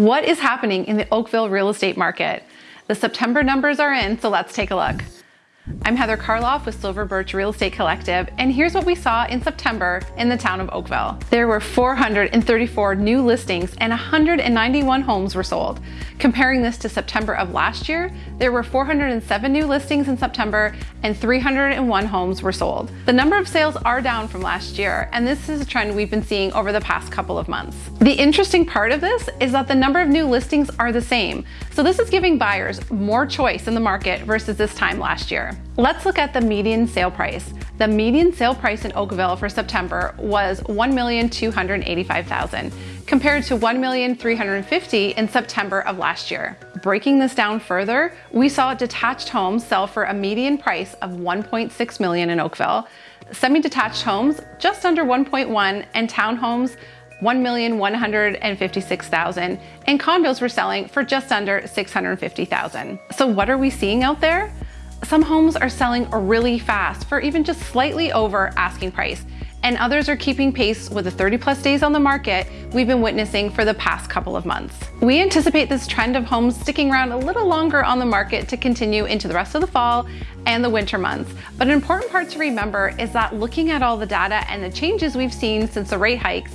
What is happening in the Oakville real estate market? The September numbers are in, so let's take a look. I'm Heather Karloff with Silver Birch Real Estate Collective, and here's what we saw in September in the town of Oakville. There were 434 new listings and 191 homes were sold. Comparing this to September of last year, there were 407 new listings in September and 301 homes were sold. The number of sales are down from last year, and this is a trend we've been seeing over the past couple of months. The interesting part of this is that the number of new listings are the same, so this is giving buyers more choice in the market versus this time last year. Let's look at the median sale price. The median sale price in Oakville for September was 1,285,000 compared to $1,350,000 in September of last year. Breaking this down further, we saw detached homes sell for a median price of 1.6 million in Oakville, semi-detached homes just under 1.1 and townhomes 1,156,000 and condos were selling for just under 650,000. So what are we seeing out there? Some homes are selling really fast for even just slightly over asking price, and others are keeping pace with the 30 plus days on the market we've been witnessing for the past couple of months. We anticipate this trend of homes sticking around a little longer on the market to continue into the rest of the fall and the winter months. But an important part to remember is that looking at all the data and the changes we've seen since the rate hikes,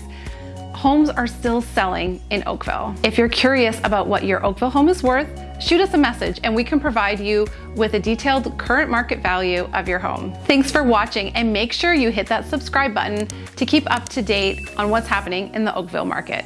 homes are still selling in Oakville. If you're curious about what your Oakville home is worth, shoot us a message and we can provide you with a detailed current market value of your home. Thanks for watching and make sure you hit that subscribe button to keep up to date on what's happening in the Oakville market.